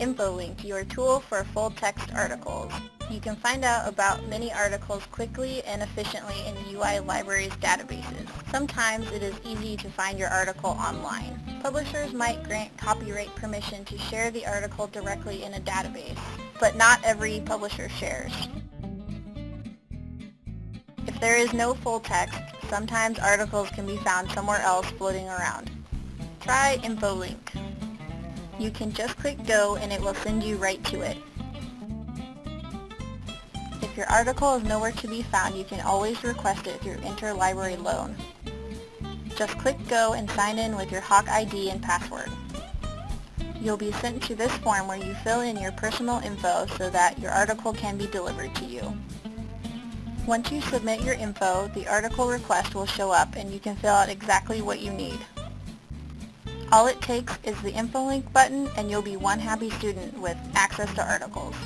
InfoLink, your tool for full-text articles. You can find out about many articles quickly and efficiently in UI Libraries databases. Sometimes it is easy to find your article online. Publishers might grant copyright permission to share the article directly in a database, but not every publisher shares. If there is no full text, sometimes articles can be found somewhere else floating around. Try InfoLink. You can just click go and it will send you right to it. If your article is nowhere to be found, you can always request it through Interlibrary Loan. Just click go and sign in with your Hawk ID and password. You'll be sent to this form where you fill in your personal info so that your article can be delivered to you. Once you submit your info, the article request will show up and you can fill out exactly what you need. All it takes is the InfoLink button and you'll be one happy student with access to articles.